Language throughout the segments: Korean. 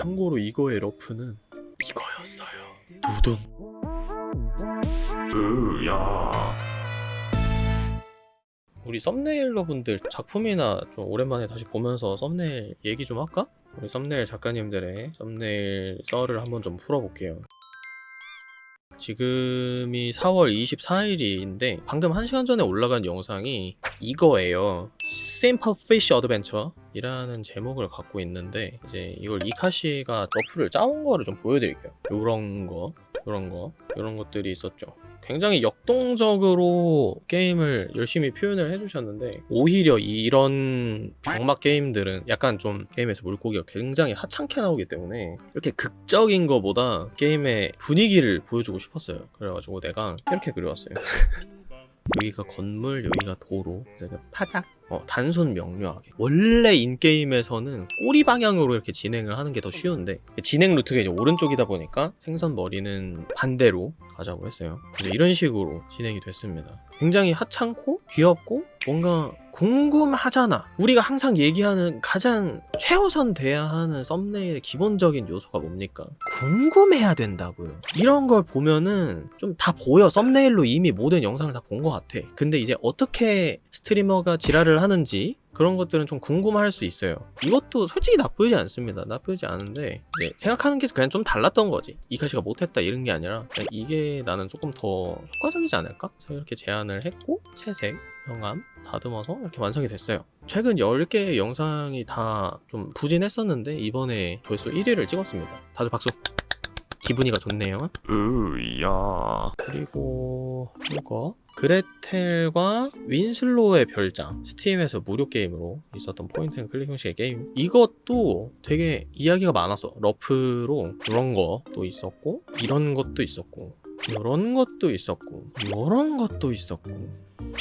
참고로 이거의 러프는 이거였어요. 두둔. 으야 우리 썸네일러 분들 작품이나 좀 오랜만에 다시 보면서 썸네일 얘기 좀 할까? 우리 썸네일 작가님들의 썸네일 썰을 한번 좀 풀어볼게요. 지금이 4월 24일인데 방금 1시간 전에 올라간 영상이 이거예요. Simple Fish Adventure 이라는 제목을 갖고 있는데 이제 이걸 이카시가 러프를 짜온 거를 좀 보여드릴게요. 요런 거, 요런 거, 요런 것들이 있었죠. 굉장히 역동적으로 게임을 열심히 표현을 해주셨는데 오히려 이런 병맛 게임들은 약간 좀 게임에서 물고기가 굉장히 하찮게 나오기 때문에 이렇게 극적인 거보다 게임의 분위기를 보여주고 싶었어요 그래가지고 내가 이렇게 그려왔어요 여기가 건물, 여기가 도로, 그래서 파닥. 어, 단순 명료하게. 원래 인게임에서는 꼬리 방향으로 이렇게 진행을 하는 게 더 쉬운데 진행 루트가 이제 오른쪽이다 보니까 생선 머리는 반대로 가자고 했어요. 이런 식으로 진행이 됐습니다. 굉장히 하찮고 귀엽고 뭔가 궁금하잖아. 우리가 항상 얘기하는 가장 최우선 돼야 하는 썸네일의 기본적인 요소가 뭡니까? 궁금해야 된다고요. 이런 걸 보면은 좀 다 보여. 썸네일로 이미 모든 영상을 다 본 것 같아. 근데 이제 어떻게 스트리머가 지랄을 하는지 그런 것들은 좀 궁금할 수 있어요. 이것도 솔직히 나쁘지 않습니다. 나쁘지 않은데 이제 생각하는 게 그냥 좀 달랐던 거지. 이카 씨가 못했다 이런 게 아니라 이게 나는 조금 더 효과적이지 않을까? 그래서 이렇게 제안을 했고 채색, 명암 다듬어서 이렇게 완성이 됐어요. 최근 10개의 영상이 다 좀 부진했었는데 이번에 조회수 1위를 찍었습니다. 다들 박수. 기분이가 좋네요. 으야 그리고 이거 그레텔과 윈슬로의 별장 스팀에서 무료 게임으로 있었던 point and click 형식의 게임 이것도 되게 이야기가 많았어 러프로 그런 것도 있었고 이런 것도 있었고 이런 것도 있었고 이런 것도 있었고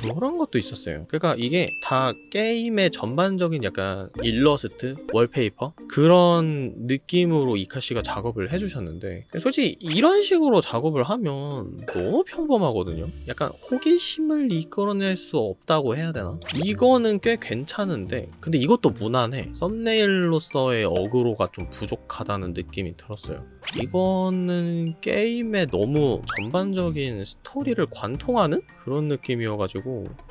이런 것도 있었어요. 그러니까 이게 다 게임의 전반적인 약간 일러스트, 월페이퍼? 그런 느낌으로 이카씨가 작업을 해주셨는데 솔직히 이런 식으로 작업을 하면 너무 평범하거든요? 약간 호기심을 이끌어낼 수 없다고 해야 되나? 이거는 꽤 괜찮은데 근데 이것도 무난해. 썸네일로서의 어그로가 좀 부족하다는 느낌이 들었어요. 이거는 게임의 너무 전반적인 스토리를 관통하는 그런 느낌이어가지고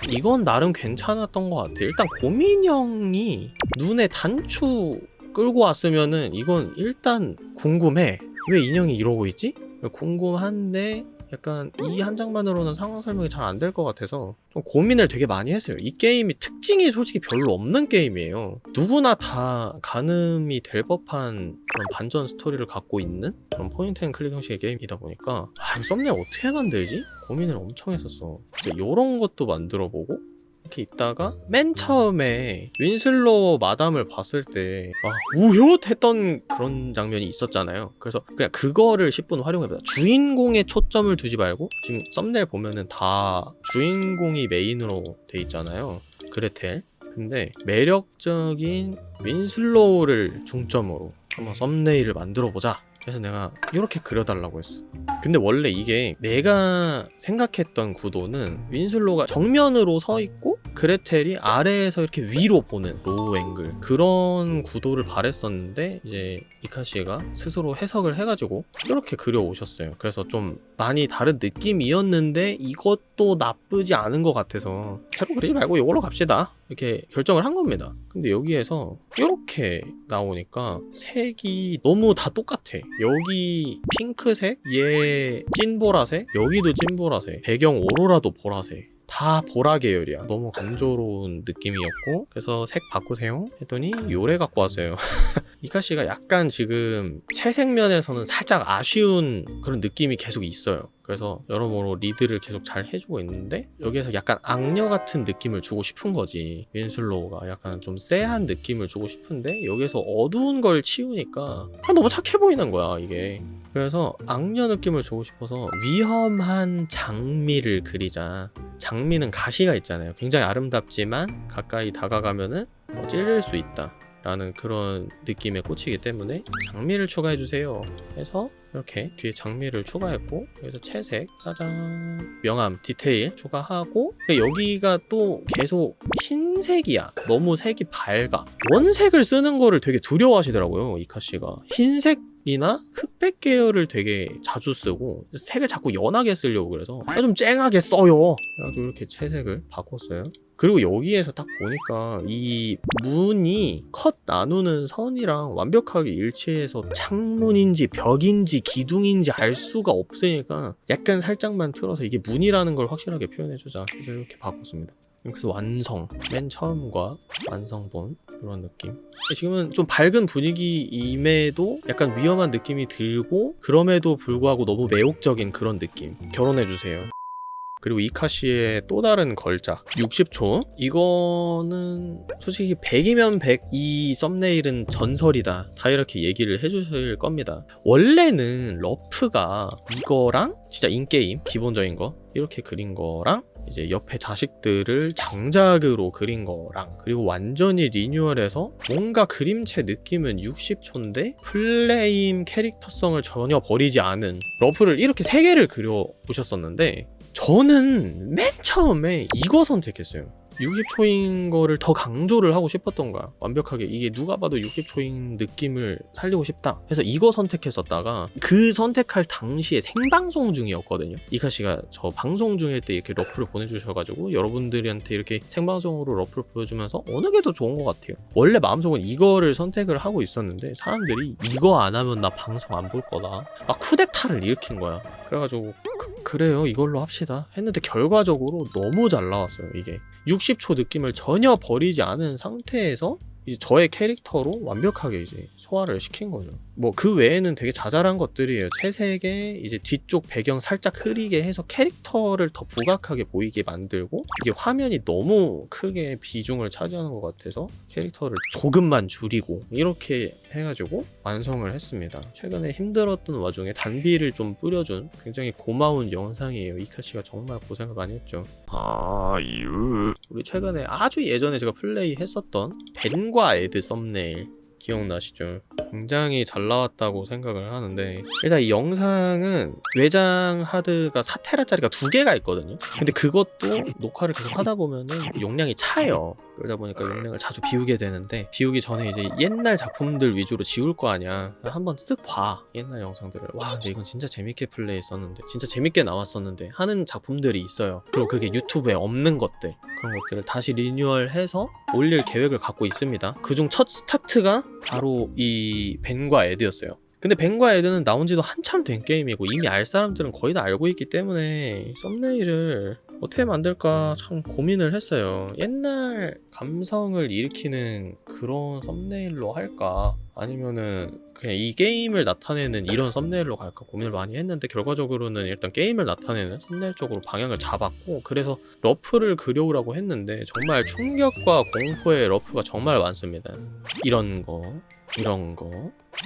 이건 나름 괜찮았던 것 같아 일단 고민형이 눈에 단추 끌고 왔으면은 이건 일단 궁금해. 왜 인형이 이러고 있지? 궁금한데 약간 이 한 장만으로는 상황 설명이 잘 안 될 것 같아서 좀 고민을 되게 많이 했어요. 이 게임이 특징이 솔직히 별로 없는 게임이에요. 누구나 다 가늠이 될 법한 그런 반전 스토리를 갖고 있는 그런 point and click 형식의 게임이다 보니까 아 이거 썸네일 어떻게 만들지? 고민을 엄청 했었어. 그래서 이런 것도 만들어보고 이렇게 있다가 맨 처음에 윈슬로 마담을 봤을 때 아, 우효 했던 그런 장면이 있었잖아요. 그래서 그냥 그거를 10분 활용해보자. 주인공에 초점을 두지 말고 지금 썸네일 보면은 다 주인공이 메인으로 돼 있잖아요. 그레텔. 근데 매력적인 윈슬로를 중점으로 한번 썸네일을 만들어 보자. 그래서 내가 이렇게 그려달라고 했어. 근데 원래 이게 내가 생각했던 구도는 윈슬로가 정면으로 서 있고 그레텔이 아래에서 이렇게 위로 보는 low angle. 그런 구도를 바랬었는데 이제 이카 씨가 스스로 해석을 해가지고 이렇게 그려오셨어요. 그래서 좀 많이 다른 느낌이었는데 이것도 나쁘지 않은 것 같아서 새로 그리지 말고 이걸로 갑시다. 이렇게 결정을 한 겁니다. 근데 여기에서 이렇게 나오니까 색이 너무 다 똑같아. 여기 핑크색 얘 찐보라색 여기도 찐보라색 배경 오로라도 보라색 다 보라 계열이야. 너무 감조로운 느낌이었고 그래서 색 바꾸세요? 했더니 요래 갖고 왔어요. 이카씨가 약간 지금 채색 면에서는 살짝 아쉬운 그런 느낌이 계속 있어요. 그래서 여러모로 리드를 계속 잘 해주고 있는데 여기에서 약간 악녀 같은 느낌을 주고 싶은 거지. 윈슬로우가 약간 좀 쎄한 느낌을 주고 싶은데 여기에서 어두운 걸 치우니까 아, 너무 착해 보이는 거야 이게 그래서 악녀 느낌을 주고 싶어서 위험한 장미를 그리자. 장미는 가시가 있잖아요. 굉장히 아름답지만 가까이 다가가면은 어, 찔릴 수 있다 라는 그런 느낌에 꽂히기 때문에 장미를 추가해주세요. 해서 이렇게 뒤에 장미를 추가했고 여기서 채색 짜잔. 명암 디테일 추가하고 여기가 또 계속 흰색이야. 너무 색이 밝아. 원색을 쓰는 거를 되게 두려워하시더라고요 이카씨가. 흰색 이나 흑백 계열을 되게 자주 쓰고 색을 자꾸 연하게 쓰려고 그래서 아, 좀 쨍하게 써요. 그래가지고 이렇게 채색을 바꿨어요. 그리고 여기에서 딱 보니까 이 문이 컷 나누는 선이랑 완벽하게 일치해서 창문인지 벽인지 기둥인지 알 수가 없으니까 약간 살짝만 틀어서 이게 문이라는 걸 확실하게 표현해주자. 그래서 이렇게 바꿨습니다 그래서 완성. 맨 처음과 완성본 이런 느낌. 지금은 좀 밝은 분위기임에도 약간 위험한 느낌이 들고 그럼에도 불구하고 너무 매혹적인 그런 느낌. 결혼해주세요. 그리고 이카시의 또 다른 걸작 60초? 이거는 솔직히 100이면 100 이 썸네일은 전설이다. 다 이렇게 얘기를 해주실 겁니다. 원래는 러프가 이거랑 진짜 인게임 기본적인 거 이렇게 그린 거랑 이제 옆에 자식들을 장작으로 그린 거랑 그리고 완전히 리뉴얼해서 뭔가 그림체 느낌은 60초인데 플레임 캐릭터성을 전혀 버리지 않은 러프를 이렇게 세 개를 그려 보셨었는데 저는 맨 처음에 이거 선택했어요. 60초인 거를 더 강조를 하고 싶었던 거야. 완벽하게 이게 누가 봐도 60초인 느낌을 살리고 싶다. 해서 이거 선택했었다가 그 선택할 당시에 생방송 중이었거든요. 이카 씨가 저 방송 중일 때 이렇게 러프를 보내주셔가지고 여러분들한테 이렇게 생방송으로 러프를 보여주면서 어느 게 더 좋은 것 같아요. 원래 마음속은 이거를 선택을 하고 있었는데 사람들이 이거 안 하면 나 방송 안 볼 거다. 막 쿠데타를 일으킨 거야. 그래가지고 그래요. 이걸로 합시다. 했는데 결과적으로 너무 잘 나왔어요 이게. 60초 느낌을 전혀 버리지 않은 상태에서 이제 저의 캐릭터로 완벽하게 이제 소화를 시킨 거죠. 뭐 그 외에는 되게 자잘한 것들이에요. 채색에 이제 뒤쪽 배경 살짝 흐리게 해서 캐릭터를 더 부각하게 보이게 만들고 이게 화면이 너무 크게 비중을 차지하는 것 같아서 캐릭터를 조금만 줄이고 이렇게 해가지고 완성을 했습니다. 최근에 힘들었던 와중에 단비를 좀 뿌려준 굉장히 고마운 영상이에요. 이카 씨가 정말 고생을 많이 했죠. 아유. 우리 최근에 아주 예전에 제가 플레이 했었던 벤과 에드 썸네일 기억나시죠? 굉장히 잘 나왔다고 생각을 하는데 일단 이 영상은 외장 하드가 4테라짜리가 두 개가 있거든요. 근데 그것도 녹화를 계속 하다 보면은 용량이 차요. 그러다 보니까 용량을 자주 비우게 되는데 비우기 전에 이제 옛날 작품들 위주로 지울 거 아니야. 한번 쓱 봐. 옛날 영상들을. 와 근데 이건 진짜 재밌게 플레이했었는데 진짜 재밌게 나왔었는데 하는 작품들이 있어요. 그리고 그게 유튜브에 없는 것들 그런 것들을 다시 리뉴얼해서 올릴 계획을 갖고 있습니다. 그중 첫 스타트가 바로 이 벤과 에드였어요. 근데 벤과 에드는 나온 지도 한참 된 게임이고 이미 알 사람들은 거의 다 알고 있기 때문에 썸네일을 어떻게 만들까 참 고민을 했어요. 옛날 감성을 일으키는 그런 썸네일로 할까? 아니면은 그냥 이 게임을 나타내는 이런 썸네일로 갈까 고민을 많이 했는데 결과적으로는 일단 게임을 나타내는 썸네일 쪽으로 방향을 잡았고 그래서 러프를 그려오라고 했는데 정말 충격과 공포의 러프가 정말 많습니다 이런 거 이런 거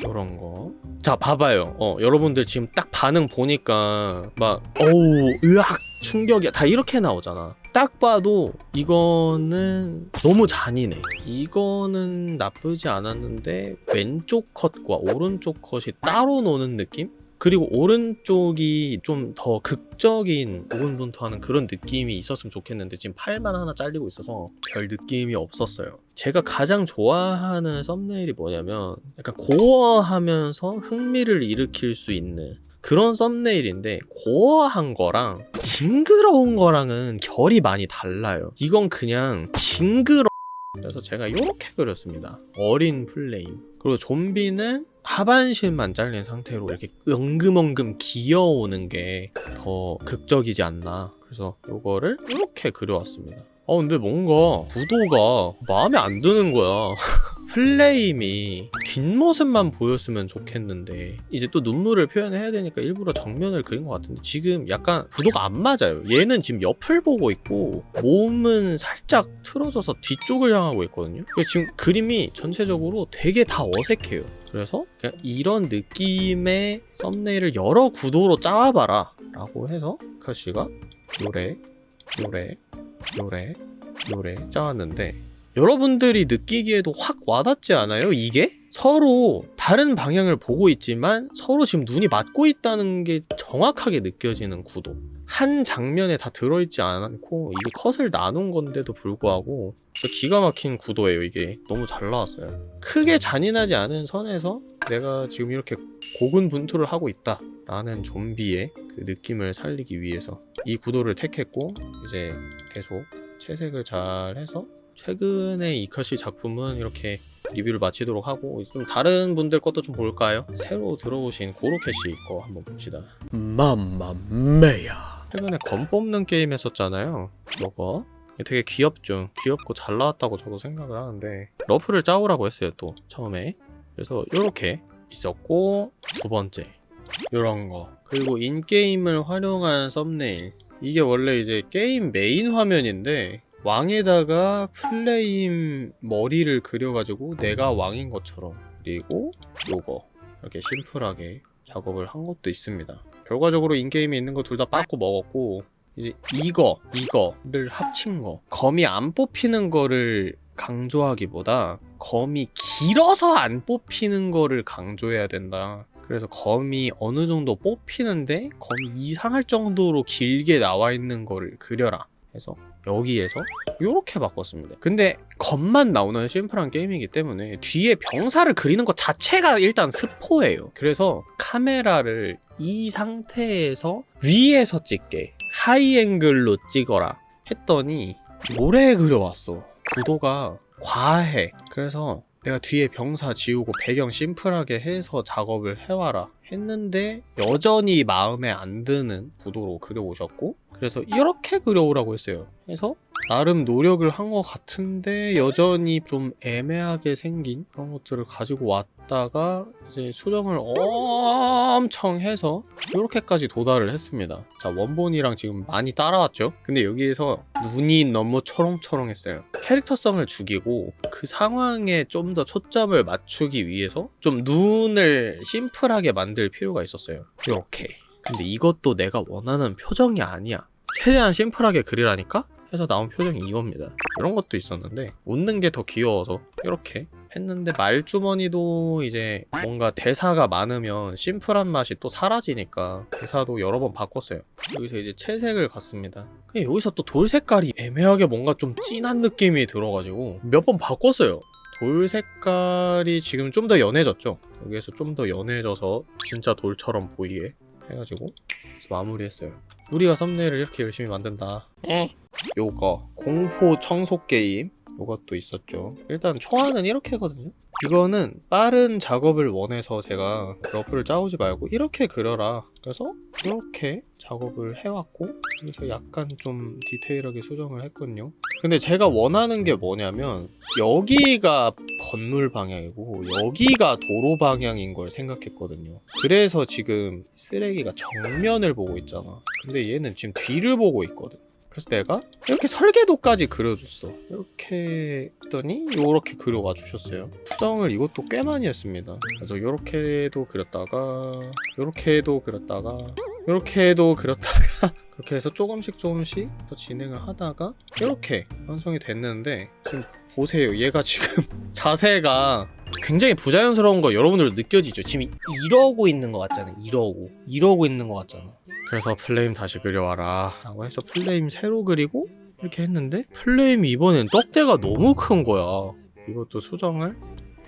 이런 거. 자, 봐봐요. 어, 여러분들 지금 딱 반응 보니까 막 어우, 으악, 충격이야. 다 이렇게 나오잖아. 딱 봐도 이거는 너무 잔인해. 이거는 나쁘지 않았는데 왼쪽 컷과 오른쪽 컷이 따로 노는 느낌? 그리고 오른쪽이 좀 더 극적인 오른분투하는 그런 느낌이 있었으면 좋겠는데 지금 팔만 하나 잘리고 있어서 별 느낌이 없었어요. 제가 가장 좋아하는 썸네일이 뭐냐면 약간 고어하면서 흥미를 일으킬 수 있는 그런 썸네일인데 고어한 거랑 징그러운 거랑은 결이 많이 달라요. 이건 그냥 징그러 그래서 제가 이렇게 그렸습니다. 어린 플레임. 그리고 좀비는 하반신만 잘린 상태로 이렇게 엉금엉금 기어오는 게 더 극적이지 않나. 그래서 이거를 이렇게 그려왔습니다. 어 근데 뭔가 구도가 마음에 안 드는 거야. 플레임이 뒷모습만 보였으면 좋겠는데 이제 또 눈물을 표현해야 되니까 일부러 정면을 그린 것 같은데 지금 약간 구도가 안 맞아요. 얘는 지금 옆을 보고 있고 몸은 살짝 틀어져서 뒤쪽을 향하고 있거든요. 그래서 지금 그림이 전체적으로 되게 다 어색해요. 그래서 이런 느낌의 썸네일을 여러 구도로 짜와봐라 라고 해서 카시가 요래 요래 요래 요래 짜왔는데 여러분들이 느끼기에도 확 와닿지 않아요? 이게? 서로 다른 방향을 보고 있지만 서로 지금 눈이 맞고 있다는 게 정확하게 느껴지는 구도. 한 장면에 다 들어있지 않고 이게 컷을 나눈 건데도 불구하고 진짜 기가 막힌 구도예요 이게 너무 잘 나왔어요 크게 잔인하지 않은 선에서 내가 지금 이렇게 고군분투를 하고 있다 라는 좀비의 그 느낌을 살리기 위해서 이 구도를 택했고 이제 계속 채색을 잘 해서 최근에 이카시 작품은 이렇게 리뷰를 마치도록 하고 좀 다른 분들 것도 좀 볼까요? 새로 들어오신 고로케시 거 한번 봅시다. 맘마메야. 최근에 검 뽑는 게임 했었잖아요. 저거 되게 귀엽죠. 귀엽고 잘 나왔다고 저도 생각을 하는데 러프를 짜오라고 했어요 또 처음에. 그래서 이렇게 있었고 두 번째. 이런 거. 그리고 in-game을 활용한 썸네일. 이게 원래 이제 게임 메인 화면인데 왕에다가 플레임 머리를 그려가지고 내가 왕인 것처럼 그리고 요거 이렇게 심플하게 작업을 한 것도 있습니다. 결과적으로 인게임에 있는 거 둘 다 빠꾸 먹었고 이제 이거 이거를 합친 거 검이 안 뽑히는 거를 강조하기보다 검이 길어서 안 뽑히는 거를 강조해야 된다. 그래서 검이 어느 정도 뽑히는데 검이 이상할 정도로 길게 나와 있는 거를 그려라. 해서 여기에서 이렇게 바꿨습니다. 근데 검만 나오는 심플한 게임이기 때문에 뒤에 병사를 그리는 것 자체가 일단 스포예요. 그래서 카메라를 이 상태에서 위에서 찍게 하이앵글로 찍어라 했더니 모래 그려왔어. 구도가 과해. 그래서 내가 뒤에 병사 지우고 배경 심플하게 해서 작업을 해와라 했는데 여전히 마음에 안 드는 구도로 그려오셨고 그래서 이렇게 그려오라고 했어요. 해서 나름 노력을 한 것 같은데 여전히 좀 애매하게 생긴 그런 것들을 가지고 왔다가 이제 수정을 엄청 해서 이렇게까지 도달을 했습니다. 자 원본이랑 지금 많이 따라왔죠? 근데 여기에서 눈이 너무 초롱초롱했어요. 캐릭터성을 죽이고 그 상황에 좀 더 초점을 맞추기 위해서 좀 눈을 심플하게 만들 필요가 있었어요. 이렇게. 근데 이것도 내가 원하는 표정이 아니야 최대한 심플하게 그리라니까? 해서 나온 표정이 이겁니다. 이런 것도 있었는데 웃는 게 더 귀여워서 이렇게 했는데 말주머니도 이제 뭔가 대사가 많으면 심플한 맛이 또 사라지니까 대사도 여러 번 바꿨어요. 여기서 이제 채색을 갔습니다. 근데 여기서 또 돌 색깔이 애매하게 뭔가 좀 진한 느낌이 들어가지고 몇 번 바꿨어요. 돌 색깔이 지금 좀 더 연해졌죠? 여기에서 좀 더 연해져서 진짜 돌처럼 보이게 해가지고 마무리했어요. 우리가 썸네일을 이렇게 열심히 만든다. 요거. 공포 청소 게임 요것도 있었죠. 일단 초안은 이렇게 하거든요. 이거는 빠른 작업을 원해서 제가 러프를 짜오지 말고 이렇게 그려라. 그래서 이렇게 작업을 해왔고 여기서 약간 좀 디테일하게 수정을 했거든요. 근데 제가 원하는 게 뭐냐면 여기가 건물 방향이고 여기가 도로 방향인 걸 생각했거든요. 그래서 지금 쓰레기가 정면을 보고 있잖아. 근데 얘는 지금 뒤를 보고 있거든 그래서 내가 이렇게 설계도까지 그려줬어. 이렇게 했더니 이렇게 그려와 주셨어요. 수정을 이것도 꽤 많이 했습니다. 그래서 이렇게도 그렸다가 이렇게도 그렸다가 이렇게도 그렸다가 그렇게 해서 조금씩 조금씩 더 진행을 하다가 이렇게 완성이 됐는데 지금 보세요. 얘가 지금 자세가 굉장히 부자연스러운 거 여러분들도 느껴지죠? 지금 이러고 있는 것 같잖아요. 이러고. 이러고 있는 것 같잖아 그래서 플레임 다시 그려와라 라고 해서 플레임 새로 그리고 이렇게 했는데 플레임이 이번엔 떡대가 너무 큰 거야. 이것도 수정을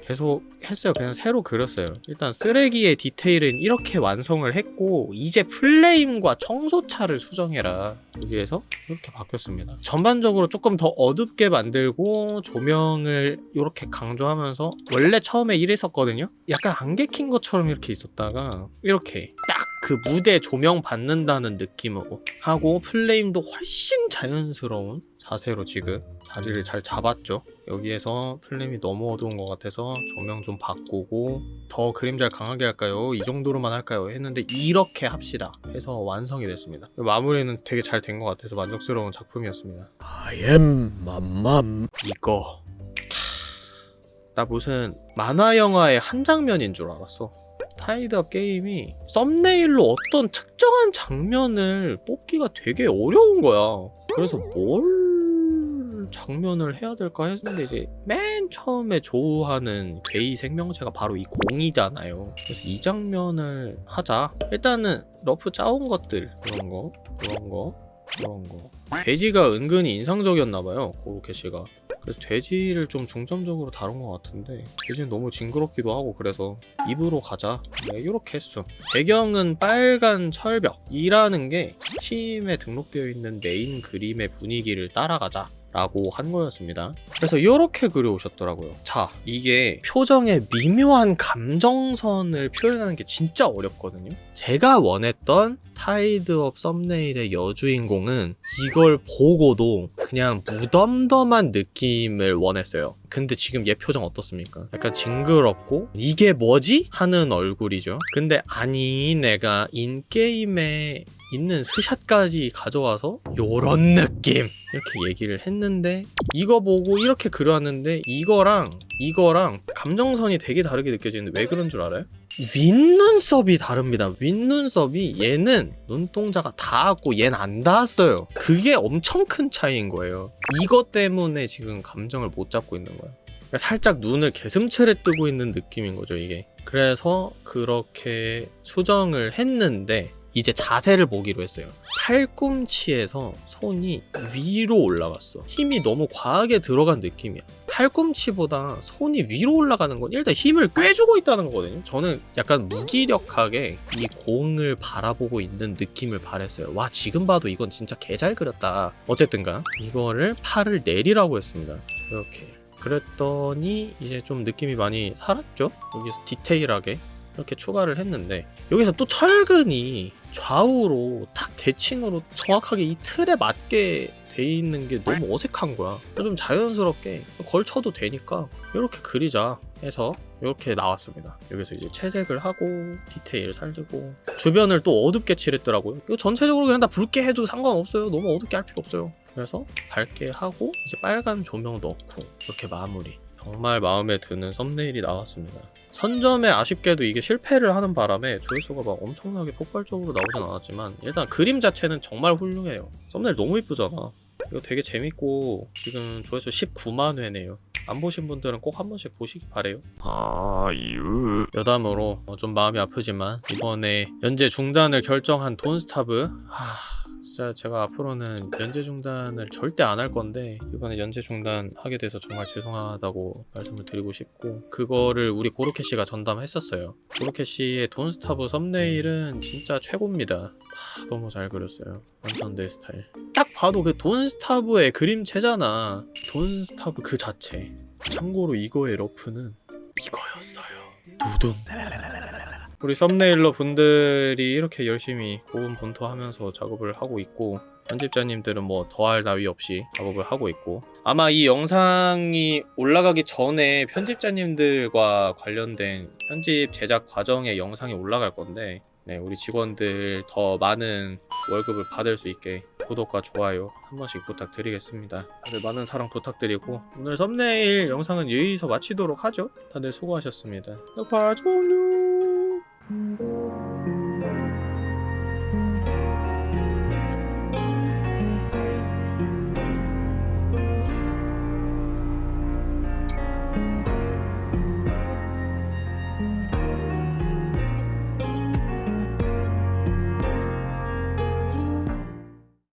계속 했어요. 그냥 새로 그렸어요. 일단 쓰레기의 디테일은 이렇게 완성을 했고 이제 플레임과 청소차를 수정해라. 여기에서 이렇게 바뀌었습니다. 전반적으로 조금 더 어둡게 만들고 조명을 이렇게 강조하면서 원래 처음에 이랬었거든요. 약간 안개 킨 것처럼 이렇게 있었다가 이렇게 딱 그 무대 조명 받는다는 느낌으로 하고 플레임도 훨씬 자연스러운 자세로 지금 자리를 잘 잡았죠. 여기에서 플레임이 너무 어두운 것 같아서 조명 좀 바꾸고 더 그림자를 강하게 할까요? 이 정도로만 할까요? 했는데 이렇게 합시다 해서 완성이 됐습니다. 마무리는 되게 잘 된 것 같아서 만족스러운 작품이었습니다. I am 맘맘 이거. 나 무슨 만화 영화의 한 장면인 줄 알았어 타이드업 게임이 썸네일로 어떤 특정한 장면을 뽑기가 되게 어려운 거야 그래서 뭘뭘 장면을 해야 될까 했는데 이제 맨 처음에 조우하는 괴이 생명체가 바로 이 공이잖아요. 그래서 이 장면을 하자. 일단은 러프 짜온 것들 그런 거, 그런 거, 그런 거. 돼지가 은근히 인상적이었나봐요 고로케 씨가. 그래서 돼지를 좀 중점적으로 다룬 것 같은데 돼지는 너무 징그럽기도 하고 그래서 입으로 가자. 내가 이렇게 했어. 배경은 빨간 철벽 이라는 게 스팀에 등록되어 있는 메인 그림의 분위기를 따라가자 라고 한 거였습니다. 그래서 이렇게 그려오셨더라고요. 자, 이게 표정의 미묘한 감정선을 표현하는 게 진짜 어렵거든요. 제가 원했던 타이드업 썸네일의 여주인공은 이걸 보고도 그냥 무덤덤한 느낌을 원했어요. 근데 지금 얘 표정 어떻습니까? 약간 징그럽고 이게 뭐지? 하는 얼굴이죠. 근데 아니 내가 인게임에 있는 스샷까지 가져와서 요런 느낌 이렇게 얘기를 했는데 이거 보고 이렇게 그려왔는데 이거랑 이거랑 감정선이 되게 다르게 느껴지는데 왜 그런 줄 알아요? 윗눈썹이 다릅니다. 윗눈썹이 얘는 눈동자가 닿았고 얘는 안 닿았어요. 그게 엄청 큰 차이인 거예요. 이것 때문에 지금 감정을 못 잡고 있는 거예요. 그러니까 살짝 눈을 개슴츠레 뜨고 있는 느낌인 거죠, 이게. 그래서 그렇게 수정을 했는데 이제 자세를 보기로 했어요. 팔꿈치에서 손이 위로 올라갔어. 힘이 너무 과하게 들어간 느낌이야. 팔꿈치보다 손이 위로 올라가는 건 일단 힘을 꿰주고 있다는 거거든요. 저는 약간 무기력하게 이 공을 바라보고 있는 느낌을 바랬어요. 와, 지금 봐도 이건 진짜 개 잘 그렸다. 어쨌든가 이거를 팔을 내리라고 했습니다. 이렇게. 그랬더니 이제 좀 느낌이 많이 살았죠? 여기서 디테일하게 이렇게 추가를 했는데 여기서 또 철근이 좌우로 탁 대칭으로 정확하게 이 틀에 맞게 돼 있는 게 너무 어색한 거야. 좀 자연스럽게 걸쳐도 되니까 이렇게 그리자 해서 이렇게 나왔습니다. 여기서 이제 채색을 하고 디테일 살리고 주변을 또 어둡게 칠했더라고요. 이거 전체적으로 그냥 다 붉게 해도 상관없어요. 너무 어둡게 할 필요 없어요. 그래서 밝게 하고 이제 빨간 조명 넣고 이렇게 마무리. 정말 마음에 드는 썸네일이 나왔습니다. 선점에 아쉽게도 이게 실패를 하는 바람에 조회수가 막 엄청나게 폭발적으로 나오진 않았지만 일단 그림 자체는 정말 훌륭해요. 썸네일 너무 이쁘잖아. 이거 되게 재밌고 지금 조회수 19만 회네요. 안 보신 분들은 꼭 한 번씩 보시기 바래요. 아유 여담으로 어, 좀 마음이 아프지만 이번에 연재 중단을 결정한 돈스타브 하... 진짜 제가 앞으로는 연재 중단을 절대 안 할 건데 이번에 연재 중단 하게 돼서 정말 죄송하다고 말씀을 드리고 싶고 그거를 우리 고로케 씨가 전담했었어요. 고로케 씨의 돈스타브 썸네일은 진짜 최고입니다. 하, 너무 잘 그렸어요. 완전 내 스타일. 딱 봐도 그 돈스타브의 그림체잖아. 돈스타브 그 자체. 참고로 이거의 러프는 이거였어요. 두둔. 우리 썸네일러 분들이 이렇게 열심히 고음 본토하면서 작업을 하고 있고 편집자님들은 뭐 더할 나위 없이 작업을 하고 있고 아마 이 영상이 올라가기 전에 편집자님들과 관련된 편집 제작 과정의 영상이 올라갈 건데 네, 우리 직원들 더 많은 월급을 받을 수 있게 구독과 좋아요 한 번씩 부탁드리겠습니다. 다들 많은 사랑 부탁드리고 오늘 썸네일 영상은 여기서 마치도록 하죠. 다들 수고하셨습니다. 녹화 종료. 음.